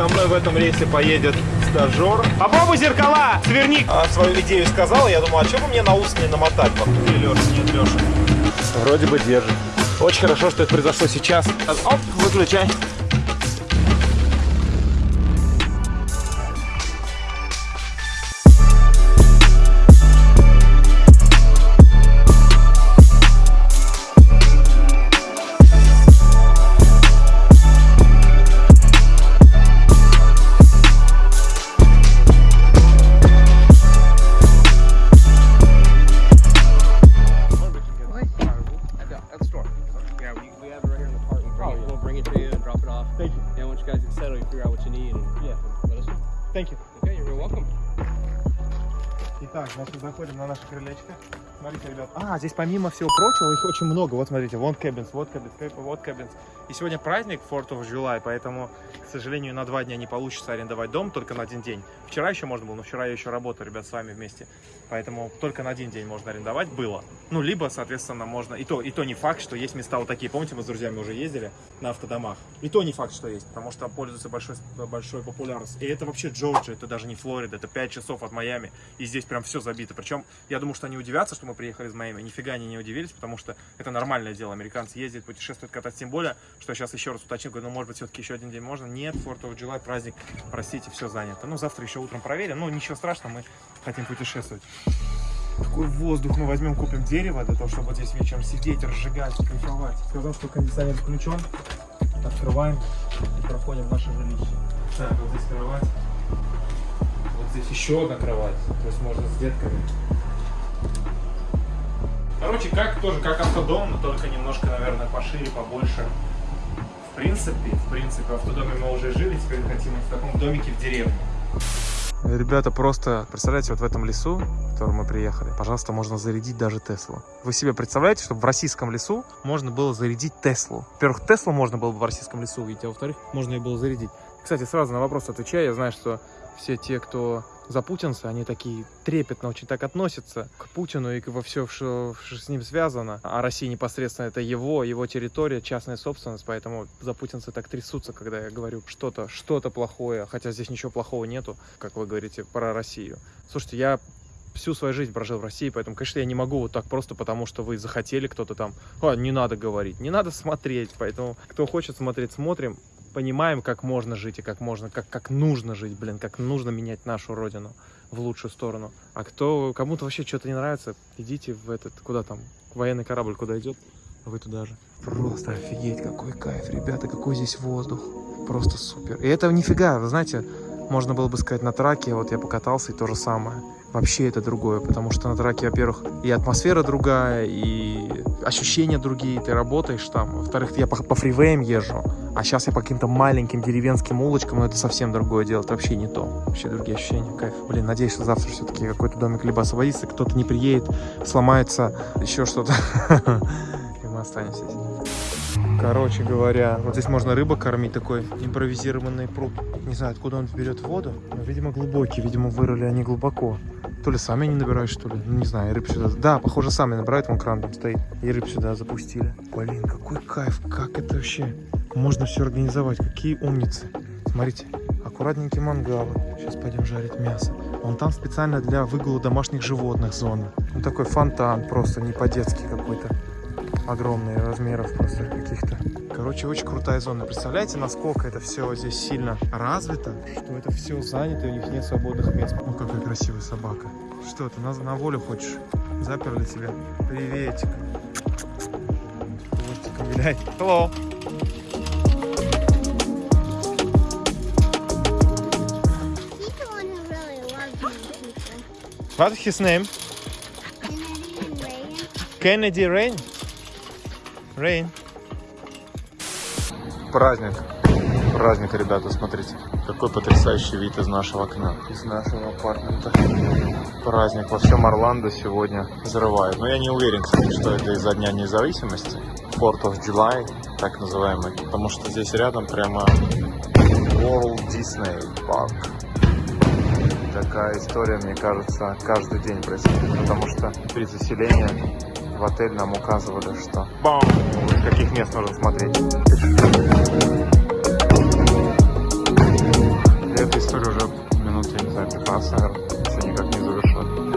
Со мной в этом рейсе поедет стажер. Попробуй зеркала, сверни. А, свою идею сказал, я думал, а что бы мне на ус не намотать? Где Леша? Нет, Леша. Вроде бы держит. Очень хорошо, что это произошло сейчас. Оп, выключай. Thank you. Okay, you're welcome. Итак, значит, заходим на наше крылечко. Смотрите, ребят. А, здесь помимо всего прочего, их очень много. Вот смотрите, вон кабинс, вот кабинс, вот кабинс. И сегодня праздник 4 of July, поэтому, к сожалению, на два дня не получится арендовать дом, только на один день. Вчера еще можно было, но вчера я еще работаю, ребят, с вами вместе. Поэтому только на один день можно арендовать было. Ну, либо, соответственно, можно... И то, и то не факт, что есть места вот такие. Помните, мы с друзьями уже ездили на автодомах. И то не факт, что есть, потому что пользуется большой, большой популярностью. И это вообще Джорджия, это даже не Флорида, это 5 часов от Майами. И здесь прям все забито. Причем, я думаю, что они удивятся, что мы приехали из Майами. Нифига они не удивились, потому что это нормальное дело. Американцы ездят, путешествуют, катать. Тем более, что сейчас еще раз уточнил, говорю, ну, может быть, все-таки еще один день можно. Нет, 4 of July, праздник, простите, все занято. Ну, завтра еще утром проверим. Ну, ничего страшного, мы хотим путешествовать. Какой воздух мы возьмем, купим дерево для того, чтобы вот здесь вечером сидеть, разжигать, кайфовать. Сказал, что кондиционер включен. Открываем и проходим в наше жилище. Так, вот здесь кровать. Вот здесь еще одна кровать. То есть можно с детками. Короче, как тоже как автодом, но только немножко, наверное, пошире, побольше. В принципе, в принципе, в автодоме мы уже жили, теперь хотим в таком домике в деревне. Ребята, просто представляете, вот в этом лесу, в котором мы приехали, пожалуйста, можно зарядить даже Теслу. Вы себе представляете, чтобы в российском лесу можно было зарядить Теслу? Во-первых, Теслу можно было бы в российском лесу увидеть, а во-вторых, можно ее было зарядить. Кстати, сразу на вопрос отвечаю, я знаю, что все те, кто за путинцы, они такие трепетно очень так относятся к Путину и во все, что, с ним связано. А Россия непосредственно это его, его территория, частная собственность, поэтому за путинцы так трясутся, когда я говорю что-то, что-то плохое, хотя здесь ничего плохого нету, как вы говорите, про Россию. Слушайте, я всю свою жизнь прожил в России, поэтому, конечно, я не могу вот так просто, потому что вы захотели кто-то там, а, не надо говорить, не надо смотреть, поэтому кто хочет смотреть, смотрим, понимаем, как можно жить и как можно, как, как нужно жить, блин, как нужно менять нашу родину в лучшую сторону. А кто, кому-то вообще что-то не нравится, идите в этот, куда там, военный корабль куда идет, вы туда же. Просто офигеть, какой кайф, ребята, какой здесь воздух. Просто супер. И это нифига, вы знаете, можно было бы сказать на траке, вот я покатался и то же самое. Вообще это другое, потому что на траке, во-первых, и атмосфера другая, и ощущения другие, ты работаешь там. Во-вторых, я по, по фривеям езжу, а сейчас я по каким-то маленьким деревенским улочкам, но это совсем другое дело, это вообще не то. Вообще другие ощущения, кайф. Блин, надеюсь, что завтра все-таки какой-то домик либо освободится, кто-то не приедет, сломается, еще что-то, и мы останемся здесь. Короче говоря, вот здесь можно рыбу кормить, такой импровизированный пруд. Не знаю, откуда он берет воду, но, видимо, глубокий, видимо, вырыли они глубоко. То ли сами не набирают, что ли. Ну, не знаю, рыб сюда... Да, похоже, сами набирают, вон кран там стоит. И рыб сюда запустили. Блин, какой кайф, как это вообще можно все организовать. Какие умницы. Смотрите, аккуратненькие мангалы. Сейчас пойдем жарить мясо. Вон там специально для выгула домашних животных зона. Ну, такой фонтан просто не по-детски какой-то. Огромные размеров просто каких-то. Короче, очень крутая зона. Представляете, насколько это все здесь сильно развито, что это все занято, и у них нет свободных мест. Ну, какая красивая собака. Что ты, на, на волю хочешь? Заперли тебя? Приветик. Хвостиком вилять. Hello. What's his name? Kennedy Rain. Rain. Праздник. Праздник, ребята, смотрите. Какой потрясающий вид из нашего окна, из нашего апартмента. Праздник во всем Орландо сегодня взрывает. Но я не уверен, кстати, что это из-за Дня независимости. 4 of July, так называемый. Потому что здесь рядом прямо World Disney Park такая история, мне кажется, каждый день происходит, потому что при заселении в отель нам указывали, что бам, с каких мест нужно смотреть. эта история уже минут, я не знаю, 15, наверное, еще никак не завершена.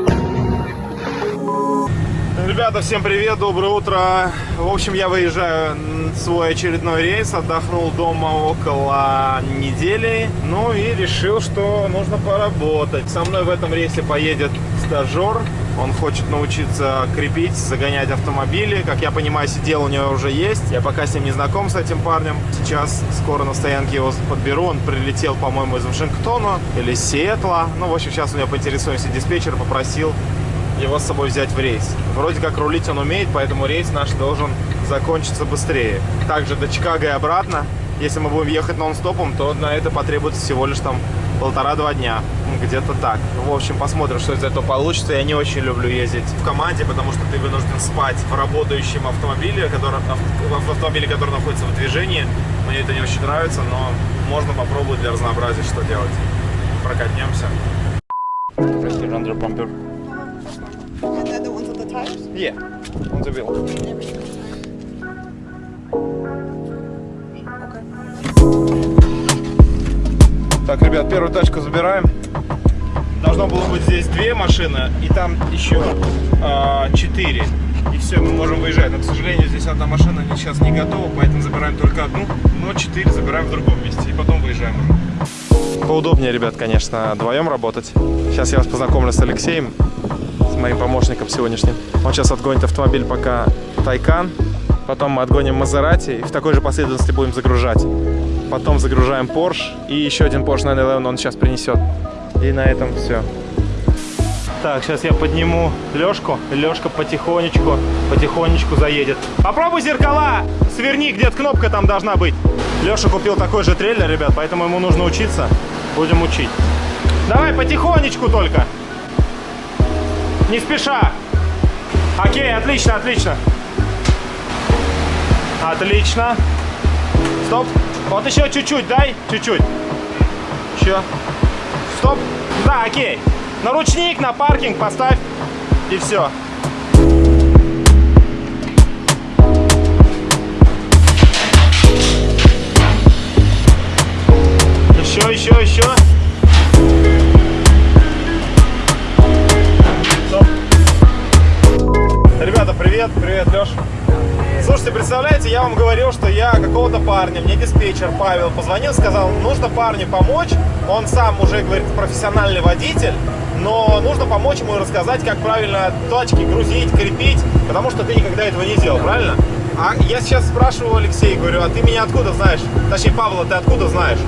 Ребята, всем привет, доброе утро. В общем, я выезжаю свой очередной рейс, отдохнул дома около недели, ну и решил, что нужно поработать. Со мной в этом рейсе поедет стажер, он хочет научиться крепить, загонять автомобили. Как я понимаю, сидел у него уже есть. Я пока с ним не знаком, с этим парнем. Сейчас скоро на стоянке его подберу. Он прилетел, по-моему, из Вашингтона или Сиэтла. Ну, в общем, сейчас у него поинтересуемся диспетчер, попросил его с собой взять в рейс. Вроде как рулить он умеет, поэтому рейс наш должен закончиться быстрее. Также до Чикаго и обратно. Если мы будем ехать нон-стопом, то на это потребуется всего лишь там полтора-два дня. Где-то так. Ну, в общем, посмотрим, что из этого получится. Я не очень люблю ездить в команде, потому что ты вынужден спать в работающем автомобиле, который, в автомобиле, который находится в движении. Мне это не очень нравится, но можно попробовать для разнообразия, что делать. Прокатнемся. Under bumper. And then the ones on the tires? Yeah, on the wheel. Так, ребят, первую тачку забираем. Должно было быть здесь две машины, и там еще а, четыре. И все, мы можем выезжать. Но, к сожалению, здесь одна машина сейчас не готова, поэтому забираем только одну. Но четыре забираем в другом месте, и потом выезжаем уже. Поудобнее, ребят, конечно, вдвоем работать. Сейчас я вас познакомлю с Алексеем, с моим помощником сегодняшним. Он сейчас отгонит автомобиль пока Тайкан, потом мы отгоним Мазерати и в такой же последовательности будем загружать. Потом загружаем Porsche и еще один Porsche 911 он сейчас принесет. И на этом все. Так, сейчас я подниму Лешку. Лешка потихонечку, потихонечку заедет. Попробуй зеркала! Сверни, где-то кнопка там должна быть. Леша купил такой же трейлер, ребят, поэтому ему нужно учиться. Будем учить. Давай потихонечку только. Не спеша. Окей, отлично, отлично. Отлично. Стоп. Вот еще чуть-чуть дай. Чуть-чуть. Еще. Стоп. Да, окей. На ручник, на паркинг поставь. И все. Еще, еще, еще. Стоп. Ребята, привет. Привет, Леш. Слушайте, представляете, я вам говорил, что я какого-то парня, мне диспетчер Павел позвонил, сказал, нужно парню помочь. Он сам уже, говорит, профессиональный водитель, но нужно помочь ему рассказать, как правильно тачки грузить, крепить, потому что ты никогда этого не делал, правильно? А я сейчас спрашиваю Алексея, говорю, а ты меня откуда знаешь? Точнее, Павла, ты откуда знаешь?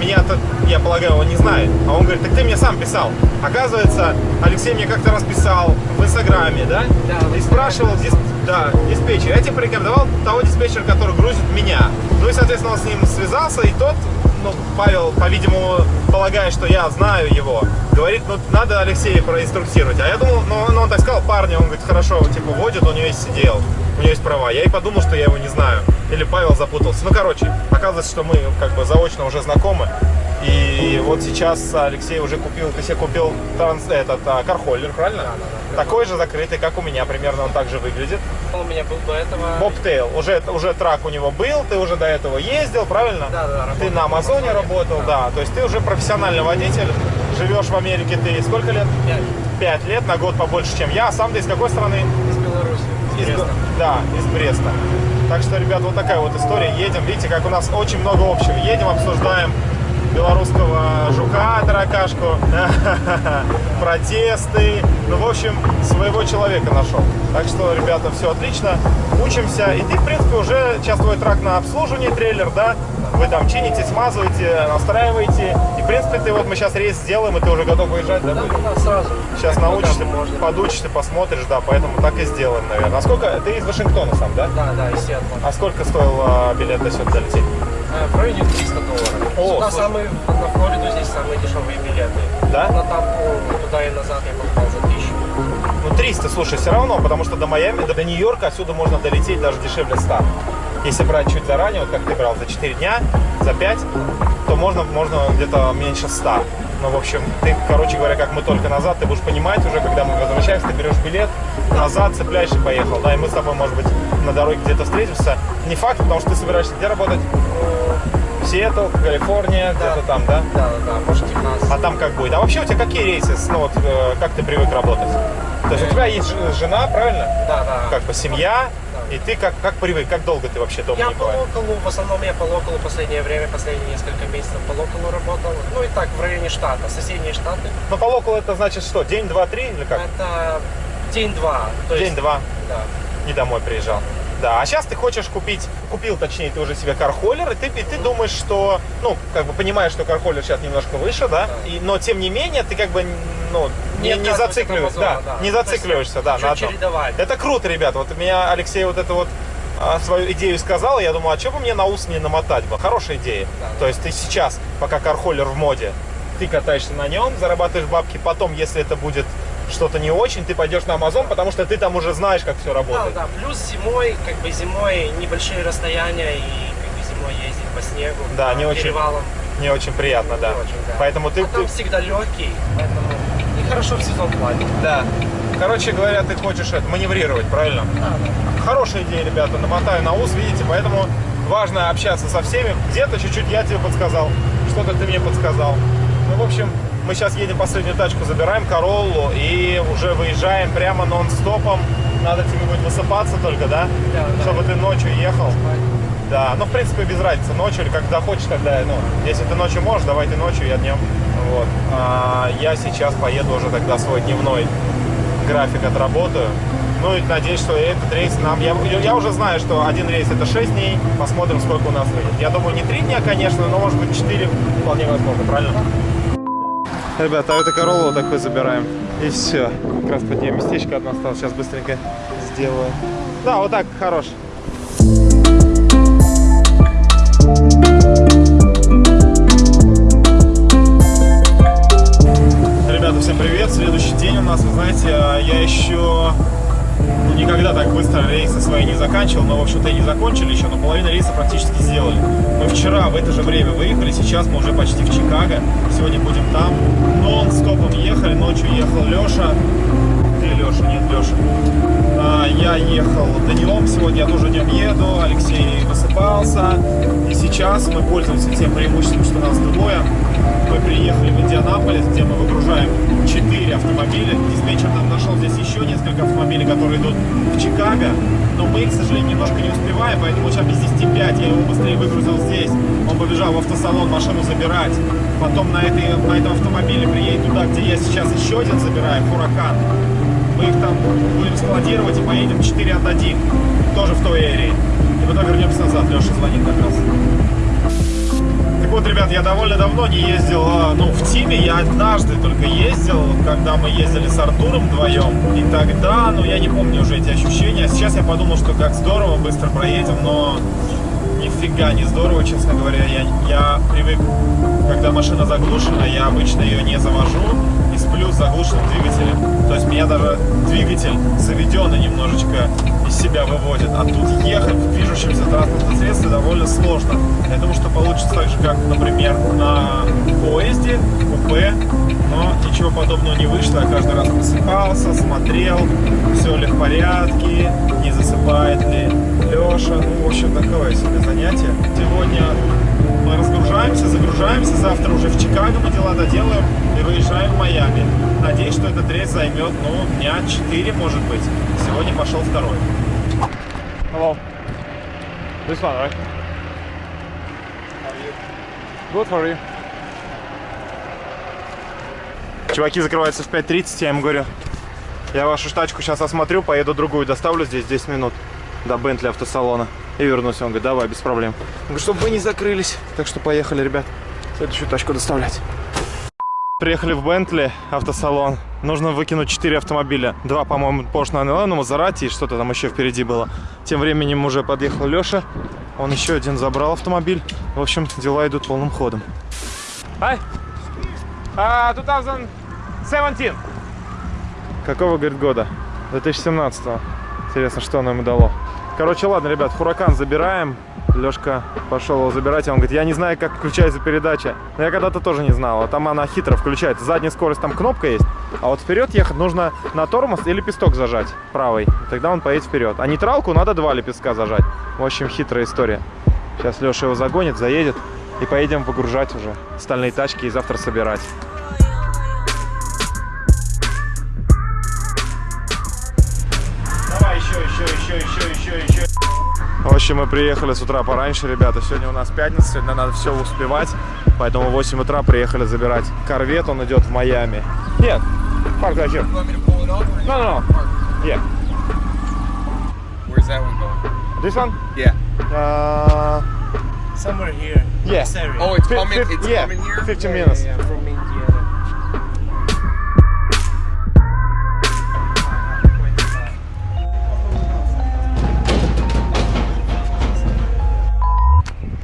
Меня-то, я полагаю, он не знает. А он говорит, так ты мне сам писал. Оказывается, Алексей мне как-то раз писал в Инстаграме, да? Да, И спрашивал, дис... да, диспетчер. Я тебе порекомендовал того диспетчера, который грузит меня. Ну и, соответственно, он с ним связался, и тот, ну, Павел, по-видимому, полагая, что я знаю его, говорит, ну, надо Алексея проинструктировать. А я думал, ну, ну, он так сказал, парня, он говорит, хорошо, типа, водит, у него есть сидел, у него есть права. Я и подумал, что я его не знаю. Или Павел запутался. Ну, короче, оказывается, что мы как бы заочно уже знакомы. И вот сейчас Алексей уже купил, ты себе купил транс, этот а, кархоллер, правильно? Да, да, да. Такой же закрытый, как у меня, примерно он также выглядит. У меня был до этого... Бобтейл, уже, уже трак у него был, ты уже до этого ездил, правильно? Да, да, работал Ты на Амазоне Амазоне, работал, да. да. То есть ты уже профессиональный водитель, живешь в Америке, ты сколько лет? Пять. Пять лет, на год побольше, чем я. А сам ты из какой страны? Из. Из Да, из Бреста. Так что, ребят, вот такая вот история. Едем, видите, как у нас очень много общего. Едем, обсуждаем белорусского жука, таракашку, протесты. Ну, в общем, своего человека нашел. Так что, ребята, все отлично. Учимся. И ты, в принципе, уже сейчас твой трак на обслуживании, трейлер, да? Вы там чините, смазываете, настраиваете. И, в принципе, ты вот мы сейчас рейс сделаем, и ты уже готов выезжать, да? Да, сразу. Сейчас Как научишься, можно. подучишься, посмотришь, да, поэтому так и сделаем, наверное. А сколько? Ты из Вашингтона сам, да? Да, да, из Сиэтла. А сколько стоил а, билет до сюда долететь? В районе 300 долларов. О, Сюда слушай. самые, на Флориду здесь самые дешевые билеты. Да? На тампу туда и назад я покупал за 1000. Ну, 300, слушай, все равно, потому что до Майами, до Нью-Йорка отсюда можно долететь даже дешевле 100. Если брать чуть заранее, вот как ты брал за 4 дня, за 5, то можно, можно где-то меньше 100. Ну, в общем, ты, короче говоря, как мы только назад, ты будешь понимать уже, когда мы возвращаемся, ты берешь билет, назад цепляешь и поехал. Да, и мы с тобой, может быть, на дороге где-то встретимся. Не факт, потому что ты собираешься где работать? Сиэтл, Калифорния, Да. где-то там, да? Да, да, да, может Техас. А там как будет? А вообще у тебя какие рейсы? Ну вот э, как ты привык работать? То есть у тебя есть жена, правильно? Да, да. Как бы семья. И ты как, как привык, как долго ты вообще дома Я не по бываешь? локалу, в основном я по локалу последнее время, последние несколько месяцев по локалу работал. Ну и так, в районе штата, соседние штаты. Ну по локалу это значит что? День, два, три или как? Это день-два. День-два. Да. не домой приезжал. Да, а сейчас ты хочешь купить, купил, точнее, ты уже себе кархоллер, и ты, и ты думаешь, что, ну, как бы понимаешь, что кархоллер сейчас немножко выше, да, Да. И, но тем не менее ты как бы, ну, не, Не зацикливаешься, да, да. не зацикливаешься, да, на одном. чередовать. Это круто, ребята, вот меня Алексей вот это вот а, свою идею сказал, я думаю, а что бы мне на ус не намотать бы? Хорошая идея. Да. То есть ты сейчас, пока кархоллер в моде, ты катаешься на нем, зарабатываешь бабки, потом, если это будет что-то не очень, ты пойдешь на Амазон, потому что ты там уже знаешь, как все Да, работает. да, плюс зимой, как бы зимой небольшие расстояния и как бы зимой ездить по снегу. Да, по не очень. перевалам. Не очень приятно, да. Не очень, да. Поэтому ты, А там всегда легкий, поэтому хорошо в сезон платить. Да. Короче говоря, ты хочешь это маневрировать, правильно? Да, да. Хорошая идея, ребята, намотаю на ус, видите, поэтому важно общаться со всеми. Где-то чуть-чуть я тебе подсказал, что-то ты мне подсказал. Ну, в общем, мы сейчас едем последнюю тачку, забираем Короллу и уже выезжаем прямо нон-стопом. Надо тебе будет высыпаться только, да? Да, да. Чтобы ты ночью ехал. Да, ну, в принципе, без разницы, ночью или когда хочешь, тогда, ну, если ты ночью можешь, давай ты ночью, я днем. Вот. А я сейчас поеду уже тогда свой дневной график отработаю. Ну и надеюсь, что этот рейс нам... Я, я уже знаю, что один рейс это 6 дней. Посмотрим, сколько у нас выйдет. Я думаю, не 3 дня, конечно, но может быть 4 вполне возможно, правильно? А это Короллу вот такой забираем. И все. Как раз под нее местечко одно осталось. Сейчас быстренько сделаю. Да, вот так, хорош. Ребята, всем привет! Следующий день у нас, вы знаете, а, я еще никогда так быстро рейсы свои не заканчивал, но, в общем-то, и не закончили еще, но половину рейса практически сделали. Мы вчера в это же время выехали, сейчас мы уже почти в Чикаго, сегодня будем там. Нон-стопом ехали, ночью ехал Леша. Где Леша? Нет, Леша. А, я ехал днем, сегодня я тоже днем еду, Алексей высыпался. И сейчас мы пользуемся тем преимуществом, что нас двое. Мы приехали в Индианаполис, где мы выгружаем 4 автомобиля. Диспетчер нам нашел здесь еще несколько автомобилей, которые идут в Чикаго. Но мы, к сожалению, немножко не успеваем, поэтому сейчас без 10 5 я его быстрее выгрузил здесь. Он побежал в автосалон машину забирать. Потом на, этой, на этом автомобиле приедет туда, где я сейчас еще один забираю, Хуракан. Мы их там будем складировать и поедем 4 отдадим. Тоже в той эрии. И потом вернемся назад. Леша звонит как раз. Вот, ребят, я довольно давно не ездил, а, ну, в Тиме я однажды только ездил, когда мы ездили с Артуром вдвоем. И тогда, ну, я не помню уже эти ощущения. Сейчас я подумал, что как здорово, быстро проедем, но нифига не здорово, честно говоря. Я, я привык, когда машина заглушена, я обычно ее не завожу сплю с заглушенным двигателем. То есть меня даже двигатель заведенный немножечко из себя выводит. А тут ехать в движущемся транспортном средстве довольно сложно. Я думаю, что получится так же, как, например, на поезде, купе. Но ничего подобного не вышло. Я каждый раз просыпался, смотрел, все ли в порядке, не засыпает ли Леша. Ну, в общем, такое себе занятие. Сегодня мы разгружаемся, загружаемся. Завтра уже в Чикаго мы дела доделаем и выезжаем в Майами. Надеюсь, что этот рейс займет, ну, дня 4, может быть. Сегодня пошел второй. Hello. This one, right? Good for you. Чуваки закрываются в 5.30, я им говорю. Я вашу тачку сейчас осмотрю, поеду другую, доставлю здесь 10 минут до Бентли автосалона. И вернусь. Он говорит, давай, без проблем. Он говорит, чтобы вы не закрылись. Так что поехали, ребят, следующую тачку доставлять. Приехали в Бентли автосалон. Нужно выкинуть 4 автомобиля. Два, по-моему, Porsche 911, Мазерати и что-то там еще впереди было. Тем временем уже подъехал Леша. Он еще один забрал автомобиль. В общем, дела идут полным ходом. Hi. Uh, 2017. Какого, говорит, года? 2017 -го. Интересно, что оно ему дало. Короче, ладно, ребят, Хуракан забираем. Лешка пошел его забирать, и он говорит, я не знаю, как включается передача. Но я когда-то тоже не знал, а там она хитро включается. Задняя скорость, там кнопка есть, а вот вперед ехать нужно на тормоз и лепесток зажать правый. Тогда он поедет вперед. А нейтралку надо два лепестка зажать. В общем, хитрая история. Сейчас Леша его загонит, заедет. И поедем выгружать уже остальные тачки и завтра собирать. В общем, мы приехали с утра пораньше, ребята. Сегодня у нас пятница, сегодня надо все успевать. Поэтому в 8 утра приехали забирать корвет, он идет в Майами. Нет, парк зачем? No, no, no. Yeah. Where's that one going? This one? Yeah. Uh, Somewhere here. yeah. Oh, it's coming. It's yeah, coming here. 15 Yeah, minutes. yeah, yeah, from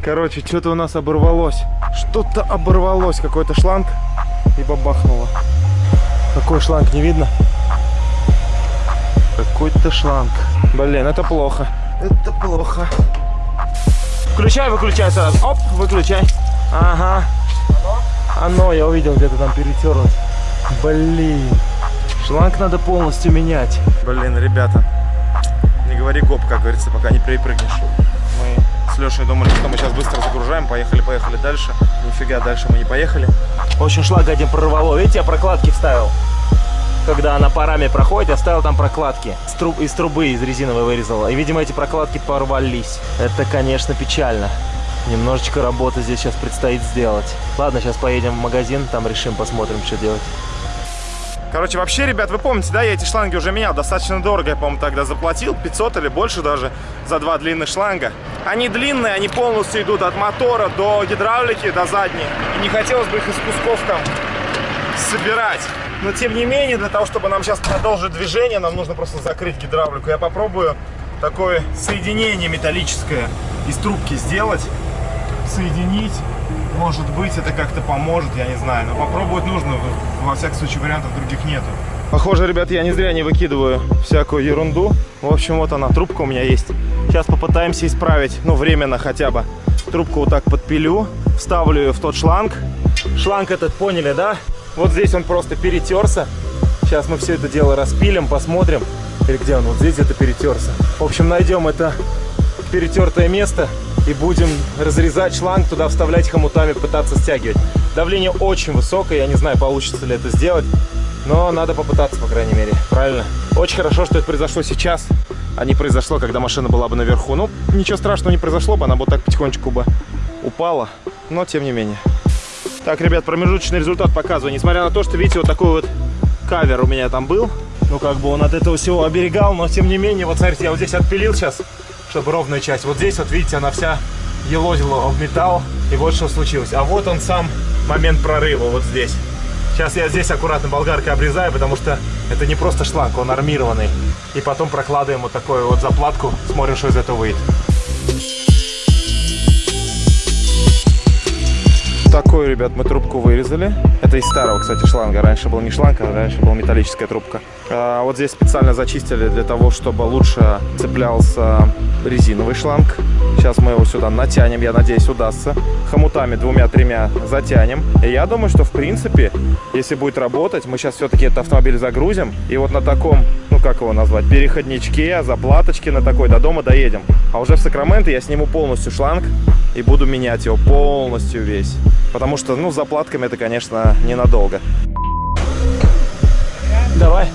Короче, что-то у нас оборвалось. Что-то оборвалось. Какой-то шланг и бабахнуло. Какой шланг, не видно? Какой-то шланг. Блин, это плохо. Это плохо. Включай, выключай сразу. Оп, выключай. Ага. Оно, я увидел, где-то там перетерлось. Блин. Шланг надо полностью менять. Блин, ребята. Не говори гоп, как говорится, пока не перепрыгнешь. С Лешей думали, что мы сейчас быстро загружаем, поехали, поехали дальше. Нифига, дальше мы не поехали. В общем, шланг один прорвало. Видите, я прокладки вставил. Когда она парами проходит, я ставил там прокладки. С труб- из трубы, из резиновой вырезал. И, видимо, эти прокладки порвались. Это, конечно, печально. Немножечко работы здесь сейчас предстоит сделать. Ладно, сейчас поедем в магазин, там решим, посмотрим, что делать. Короче, вообще, ребят, вы помните, да, я эти шланги уже менял достаточно дорого, я, по-моему, тогда заплатил 500 или больше даже за два длинных шланга. Они длинные, они полностью идут от мотора до гидравлики, до задней. И не хотелось бы их из кусков там собирать. Но, тем не менее, для того, чтобы нам сейчас продолжить движение, нам нужно просто закрыть гидравлику. Я попробую такое соединение металлическое из трубки сделать, соединить. Может быть, это как-то поможет, я не знаю. Но попробовать нужно. Во всяком случае, вариантов других нету. Похоже, ребят, я не зря не выкидываю всякую ерунду. В общем, вот она, трубка у меня есть. Сейчас попытаемся исправить, ну, временно хотя бы. Трубку вот так подпилю, вставлю ее в тот шланг. Шланг этот, поняли, да? Вот здесь он просто перетерся. Сейчас мы все это дело распилим, посмотрим. Или где он? Вот здесь где-то перетерся. В общем, найдем это перетертое место и будем разрезать шланг, туда вставлять хомутами, пытаться стягивать. Давление очень высокое, я не знаю, получится ли это сделать, но надо попытаться, по крайней мере, правильно? Очень хорошо, что это произошло сейчас, а не произошло, когда машина была бы наверху. Ну, ничего страшного не произошло бы, она бы так потихонечку бы упала, но тем не менее. Так, ребят, промежуточный результат показываю. Несмотря на то, что, видите, вот такой вот кавер у меня там был, ну, как бы он от этого всего оберегал, но тем не менее, вот смотрите, я вот здесь отпилил сейчас, чтобы ровная часть. Вот здесь вот, видите, она вся елозила об металл, и вот что случилось. А вот он сам момент прорыва, вот здесь. Сейчас я здесь аккуратно болгаркой обрезаю, потому что это не просто шланг, он армированный. И потом прокладываем вот такую вот заплатку, смотрим, что из этого выйдет. Такой, ребят, мы трубку вырезали. Это из старого, кстати, шланга. Раньше был не шланг, а раньше была металлическая трубка. А вот здесь специально зачистили для того, чтобы лучше цеплялся резиновый шланг. Сейчас мы его сюда натянем, я надеюсь, удастся. Хомутами двумя-тремя затянем. И я думаю, что, в принципе, если будет работать, мы сейчас все-таки этот автомобиль загрузим. И вот на таком, ну как его назвать, переходничке, заплаточке на такой до дома доедем. А уже в Сакраменто я сниму полностью шланг и буду менять его полностью весь. Потому что, ну, с заплатками это, конечно, ненадолго. Давай.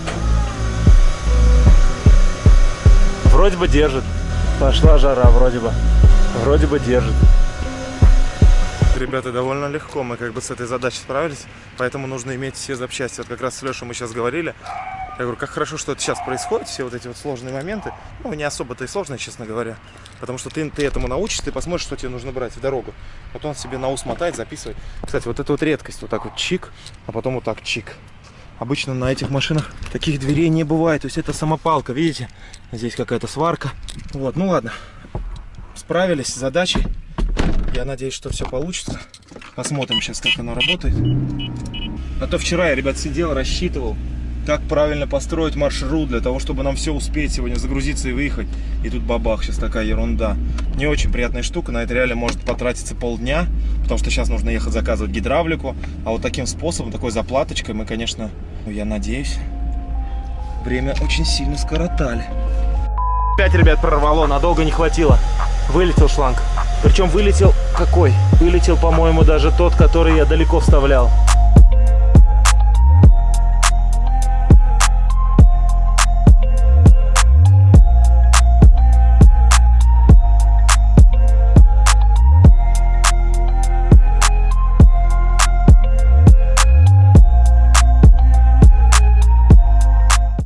Вроде бы держит. Пошла жара, вроде бы. Вроде бы держит. Ребята, довольно легко мы как бы с этой задачей справились, поэтому нужно иметь все запчасти. Вот как раз с Лешей мы сейчас говорили. Я говорю, как хорошо, что это сейчас происходит, все вот эти вот сложные моменты. Ну, не особо-то и сложные, честно говоря. Потому что ты, ты этому научишься, ты посмотришь, что тебе нужно брать в дорогу. Вот он себе на ус мотает, записывает. Кстати, вот это вот редкость. Вот так вот чик, а потом вот так чик. Обычно на этих машинах таких дверей не бывает. То есть это самопалка, видите? Здесь какая-то сварка. Вот, ну ладно. Справились с задачей. Я надеюсь, что все получится. Посмотрим сейчас, как оно работает. А то вчера я, ребят, сидел, рассчитывал, как правильно построить маршрут для того, чтобы нам все успеть сегодня загрузиться и выехать. И тут бабах, сейчас такая ерунда. Не очень приятная штука, на это реально может потратиться полдня, потому что сейчас нужно ехать заказывать гидравлику. А вот таким способом, такой заплаточкой мы, конечно, ну, я надеюсь, время очень сильно скоротали. Опять, ребят, прорвало, надолго не хватило. Вылетел шланг. Причем вылетел какой. Вылетел, по-моему, даже тот, который я далеко вставлял.